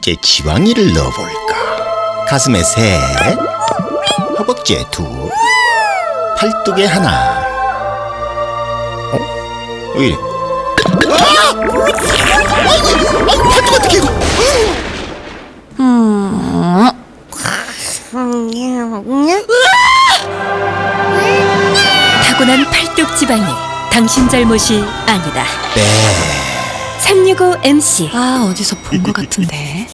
이제 지방이를 넣어볼까 가슴에 셋 허벅지에 둘 팔뚝에 하나 어? 왜 이래 아! 아! 팔뚝 어떻게 이거 타고난 팔뚝 지방이 당신 잘못이 아니다. 네 365 MC 아 어디서 본 것 같은데